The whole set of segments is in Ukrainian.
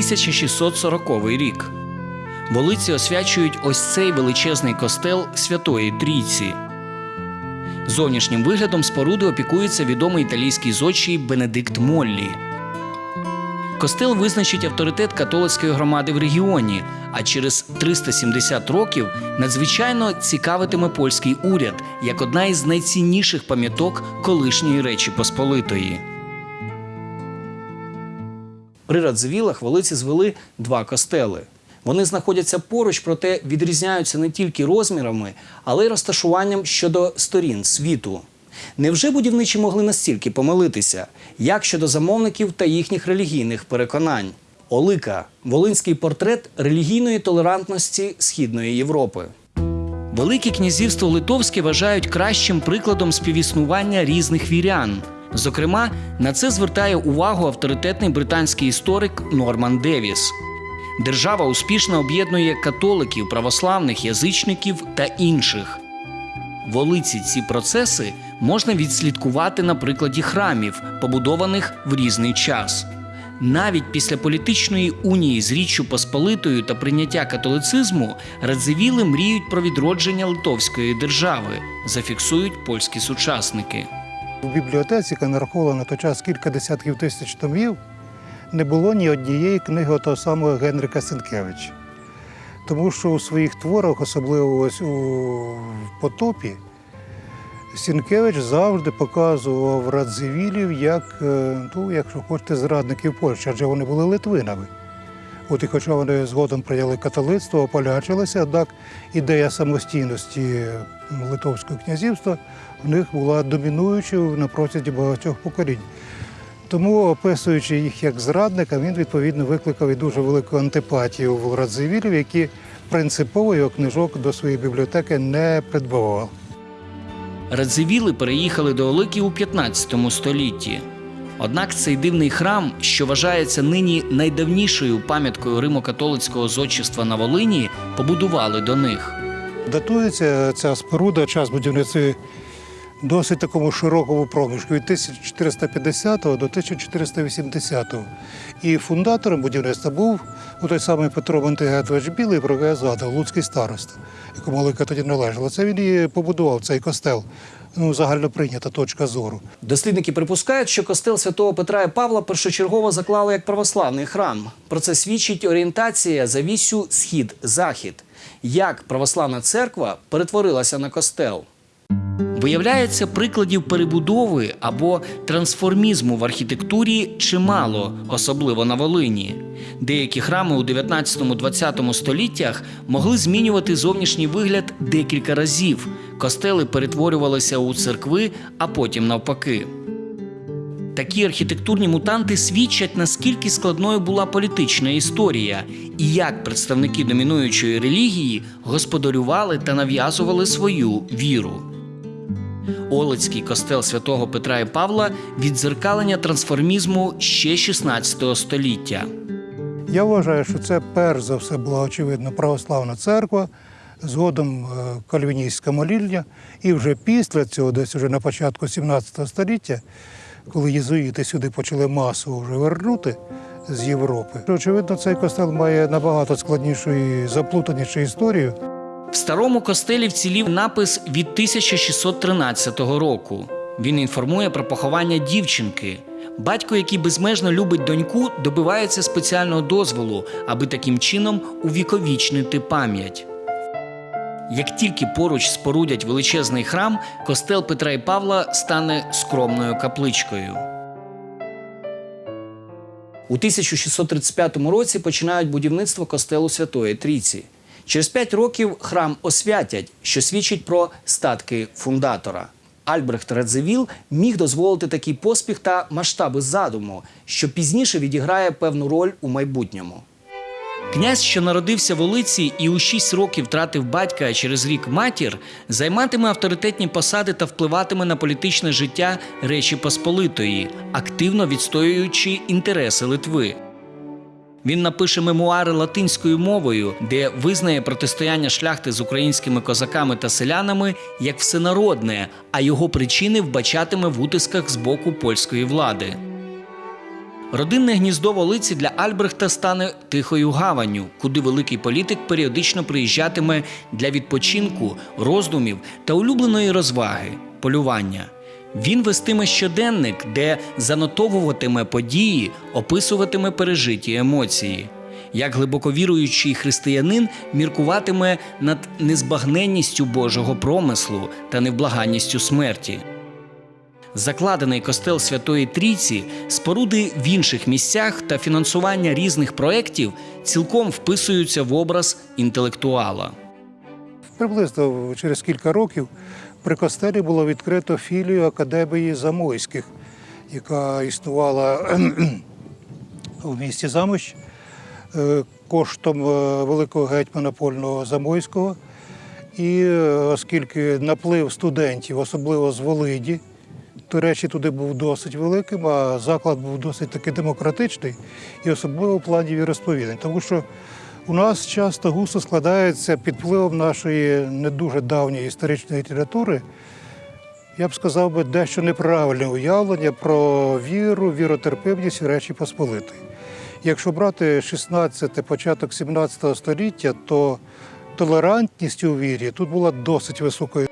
1640 рік. Волиці освячують ось цей величезний костел Святої Трійці. Зовнішнім виглядом споруди опікується відомий італійський зодчий Бенедикт Моллі. Костел визначить авторитет католицької громади в регіоні, а через 370 років надзвичайно цікавитиме польський уряд як одна із найцінніших пам'яток колишньої Речі Посполитої. При Радзивілах волиці звели два костели. Вони знаходяться поруч, проте відрізняються не тільки розмірами, але й розташуванням щодо сторін світу. Невже будівничі могли настільки помилитися? Як щодо замовників та їхніх релігійних переконань? Олика волинський портрет релігійної толерантності Східної Європи. Велике князівство Литовське вважають кращим прикладом співіснування різних вірян. Зокрема, на це звертає увагу авторитетний британський історик Норман Девіс. Держава успішно об'єднує католиків, православних, язичників та інших. Волиці ці процеси можна відслідкувати на прикладі храмів, побудованих в різний час. Навіть після політичної унії з Річчю Посполитою та прийняття католицизму Радзивіли мріють про відродження Литовської держави, зафіксують польські сучасники. У бібліотеці, яка нараховувала на той час кілька десятків тисяч томів, не було ні однієї книги того самого Генрика Сенкевича. Тому що у своїх творах, особливо ось у потопі, Сінкевич завжди показував радзивілів як, е, ну, якщо хочете, зрадників Польщі, адже вони були литвинами. От і хоча вони згодом прийняли католицтво, ополячилися, однак ідея самостійності Литовського князівства в них була домінуючою на протязі багатьох поколінь. Тому, описуючи їх як зрадника, він відповідно викликав і дуже велику антипатію в радзивілів, які принципово його книжок до своєї бібліотеки не придбавали. Радзивіли переїхали до Олики у 15 столітті. Однак цей дивний храм, що вважається нині найдавнішою пам'яткою римо-католицького зодчества на Волині, побудували до них. Датується ця споруда, час будівництва досить такому широкому проміжку від 1450 до 1480. І фундатором будівництва був у той самий Петро Монтигетович Білий, про згадав, луцький староста, якому Олика тоді належала. Це він і побудував цей костел. Ну, загально прийнята точка зору. Дослідники припускають, що костел святого Петра і Павла першочергово заклали як православний храм. Про це свідчить орієнтація за вісю схід-захід. Як православна церква перетворилася на костел. Виявляється, прикладів перебудови або трансформізму в архітектурі чимало, особливо на Волині. Деякі храми у 19-20 століттях могли змінювати зовнішній вигляд декілька разів. Костели перетворювалися у церкви, а потім навпаки. Такі архітектурні мутанти свідчать, наскільки складною була політична історія, і як представники домінуючої релігії господарювали та нав'язували свою віру. Олицький костел святого Петра і Павла віддзеркалення трансформізму ще 16 століття. Я вважаю, що це перш за все була очевидно православна церква, згодом е, кальвіністська молільня. І вже після цього, десь вже на початку 17 століття, коли єзуїти сюди почали масово вже вернути з Європи, очевидно, цей костел має набагато складнішу і заплутанішу історію. В старому костелі вцілів напис від 1613 року. Він інформує про поховання дівчинки. Батько, який безмежно любить доньку, добивається спеціального дозволу, аби таким чином увіковічнити пам'ять. Як тільки поруч спорудять величезний храм, костел Петра і Павла стане скромною капличкою. У 1635 році починають будівництво костелу Святої Трійці. Через п'ять років храм освятять, що свідчить про статки фундатора. Альбрехт Радзивіл міг дозволити такий поспіх та масштаби задуму, що пізніше відіграє певну роль у майбутньому. Князь, що народився в Олиці і у 6 років втратив батька, а через рік матір, займатиме авторитетні посади та впливатиме на політичне життя Речі Посполитої, активно відстоюючи інтереси Литви. Він напише мемуари латинською мовою, де визнає протистояння шляхти з українськими козаками та селянами як всенародне, а його причини вбачатиме в утисках з боку польської влади. Родинне гніздо Волиці для Альбрехта стане тихою гаванню, куди великий політик періодично приїжджатиме для відпочинку, роздумів та улюбленої розваги полювання. Він вестиме щоденник, де занотовуватиме події, описуватиме пережиті емоції. Як глибоковіруючий християнин міркуватиме над незбагненністю Божого промислу та невблаганністю смерті. Закладений костел Святої Трійці, споруди в інших місцях та фінансування різних проєктів цілком вписуються в образ інтелектуала. Приблизно через кілька років при костелі було відкрито філію Академії Замойських, яка існувала в місті Замощ е, коштом е, великого гетьмана Польного Замойського. І е, оскільки наплив студентів, особливо з Волиді, до речі, туди був досить великим, а заклад був досить таки демократичний і особливо в плані віросповідань. Тому що у нас часто густо складається під впливом нашої не дуже давньої історичної літератури, я б сказав би, дещо неправильне уявлення про віру, віротерпимість Речі Посполитої. Якщо брати 16 початок 17 століття, то толерантність у вірі тут була досить високою.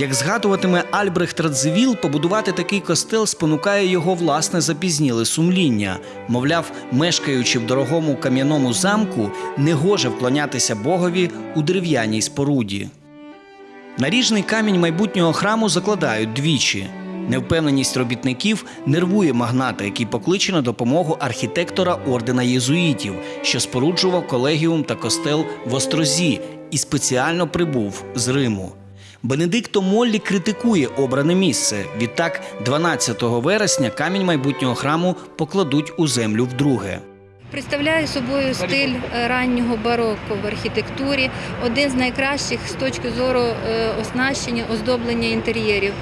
Як згадуватиме Альбрехт Радзивіл, побудувати такий костел спонукає його власне запізніле сумління. Мовляв, мешкаючи в дорогому кам'яному замку, не гоже вклонятися Богові у дерев'яній споруді. Наріжний камінь майбутнього храму закладають двічі. Невпевненість робітників нервує магната, який покличе на допомогу архітектора ордена єзуїтів, що споруджував колегіум та костел в Острозі і спеціально прибув з Риму. Бенедикто Моллі критикує обране місце. Відтак, 12 вересня камінь майбутнього храму покладуть у землю вдруге. Представляє собою стиль е, раннього бароко в архітектурі, один з найкращих з точки зору е, оснащення, оздоблення інтер'єрів.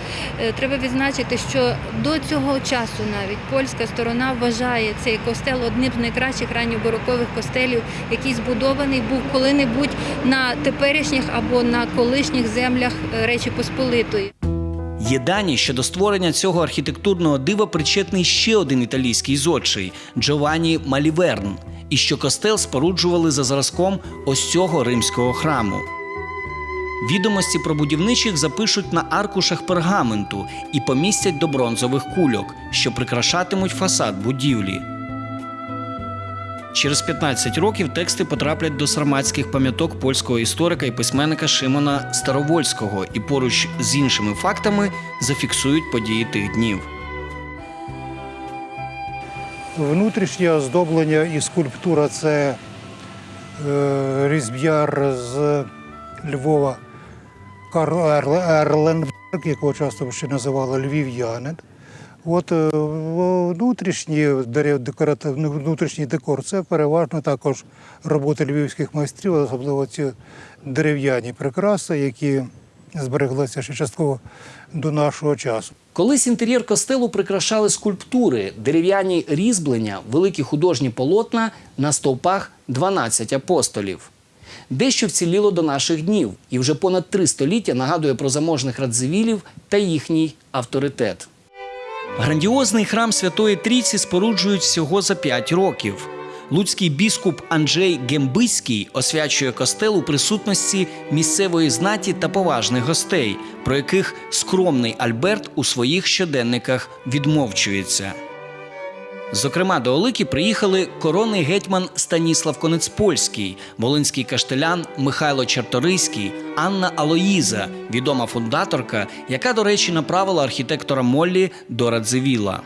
Е, Треба відзначити, що до цього часу навіть польська сторона вважає цей костел одним з найкращих ранньобарокових костелів, який збудований був коли-небудь на теперішніх або на колишніх землях Речі Посполитої. Є дані, що до створення цього архітектурного дива причетний ще один італійський зодчий Джованні Маліверн, і що костел споруджували за зразком ось цього римського храму. Відомості про будівничих запишуть на аркушах пергаменту і помістять до бронзових кульок, що прикрашатимуть фасад будівлі. Через 15 років тексти потраплять до сарматських пам'яток польського історика і письменника Шимона Старовольського і поруч з іншими фактами зафіксують події тих днів. Внутрішнє оздоблення і скульптура це е, різб'яр з Львова Карл Ерленберг, якого часто ще називали львів'янин. От е, в- внутрішній декоративний внутрішній декор це переважно також роботи львівських майстрів, особливо ці дерев'яні прикраси, які збереглися ще частково до нашого часу. Колись інтер'єр костелу прикрашали скульптури, дерев'яні різьблення, великі художні полотна на стовпах 12 апостолів. Дещо вціліло до наших днів, і вже понад три століття нагадує про заможних радзивілів та їхній авторитет. Грандіозний храм Святої Трійці споруджують всього за п'ять років. Луцький біскуп Анджей Гембиський освячує костел у присутності місцевої знаті та поважних гостей, про яких скромний Альберт у своїх щоденниках відмовчується. Зокрема, до Олики приїхали коронний гетьман Станіслав Конецпольський, волинський каштелян Михайло Чарторийський, Анна Алоїза, відома фундаторка, яка, до речі, направила архітектора Моллі до Радзивіла.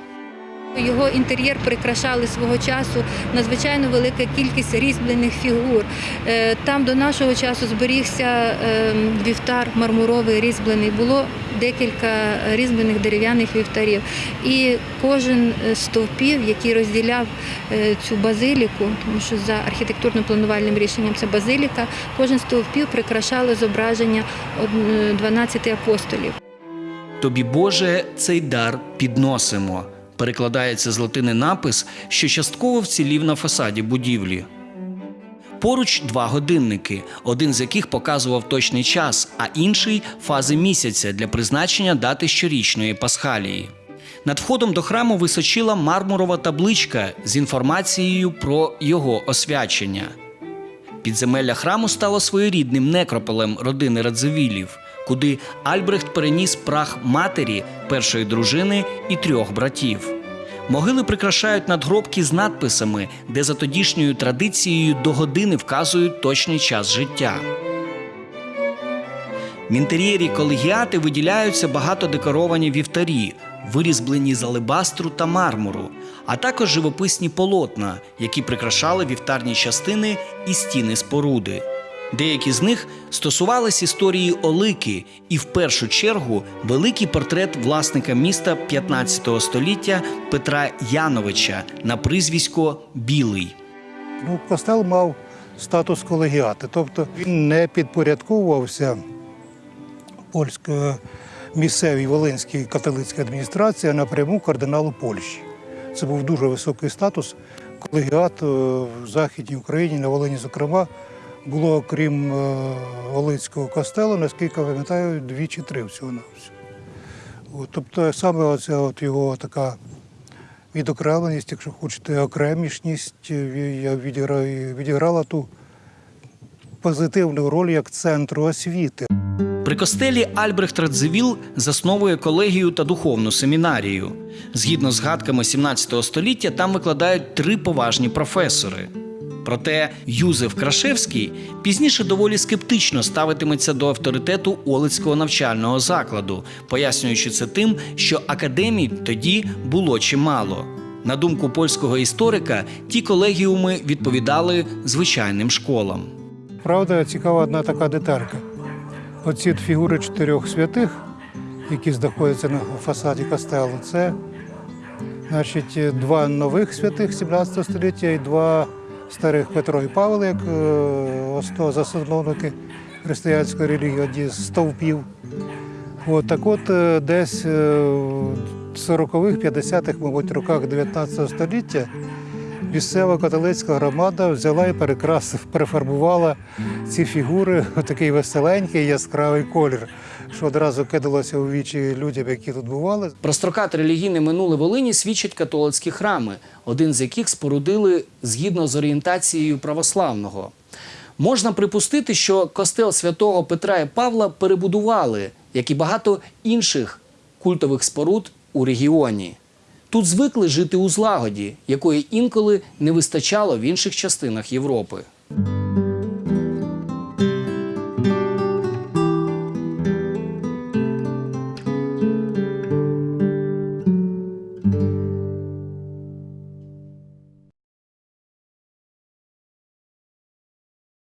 Його інтер'єр прикрашали свого часу надзвичайно велика кількість різьблених фігур. Е, Там до нашого часу зберігся е, вівтар мармуровий різьблений. Було декілька різьблених дерев'яних вівтарів. І кожен з стовпів, який розділяв е, цю базиліку, тому що за архітектурно-планувальним рішенням це базиліка, кожен стовпів прикрашало зображення 12 апостолів. Тобі, Боже, цей дар підносимо. Перекладається з латини напис, що частково вцілів на фасаді будівлі. Поруч два годинники, один з яких показував точний час, а інший фази місяця для призначення дати щорічної пасхалії. Над входом до храму височила мармурова табличка з інформацією про його освячення. Підземелля храму стало своєрідним некрополем родини Радзивілів, куди Альбрехт переніс прах матері, першої дружини і трьох братів. Могили прикрашають надгробки з надписами, де за тодішньою традицією до години вказують точний час життя. В інтер'єрі колегіати виділяються багато декоровані вівтарі, вирізблені з алебастру та мармуру, а також живописні полотна, які прикрашали вівтарні частини і стіни споруди. Деякі з них стосувались історії Олики, і в першу чергу великий портрет власника міста 15 століття Петра Яновича на прізвисько Білий. Ну, костел мав статус колегіати, тобто він не підпорядковувався польської місцевій Волинській католицькій адміністрації а напряму кардиналу Польщі. Це був дуже високий статус. Колегіат е, в Західній Україні, на Волині, зокрема, було окрім е, Волинського костелу, наскільки я пам'ятаю, дві чи три всього на всього. Тобто саме оця от його така відокремленість, якщо хочете, окремішність е, відіграє- відіграла ту позитивну роль як центру освіти. При костелі Альбрехт Радзивіл засновує колегію та духовну семінарію. Згідно з згадками 17 століття, там викладають три поважні професори. Проте Юзеф Крашевський пізніше доволі скептично ставитиметься до авторитету Олицького навчального закладу, пояснюючи це тим, що академій тоді було чимало. На думку польського історика, ті колегіуми відповідали звичайним школам. Правда, цікава одна така деталька. Оці фігури чотирьох святих, які знаходяться на фасаді костелу, це значить, два нових святих 17 століття і два старих Петро і Павло, як е, засновники християнської релігії, одні з стовпів. От, так от е, десь е, в 40-х, 50-х, мабуть, роках 19 століття місцева католицька громада взяла і перекрасив, перефарбувала ці фігури в такий веселенький яскравий колір, що одразу кидалося у вічі людям, які тут бували. Про строкате релігійне минуле Волині свідчать католицькі храми, один з яких спорудили згідно з орієнтацією православного. Можна припустити, що костел святого Петра і Павла перебудували, як і багато інших культових споруд у регіоні. Тут звикли жити у злагоді, якої інколи не вистачало в інших частинах Європи.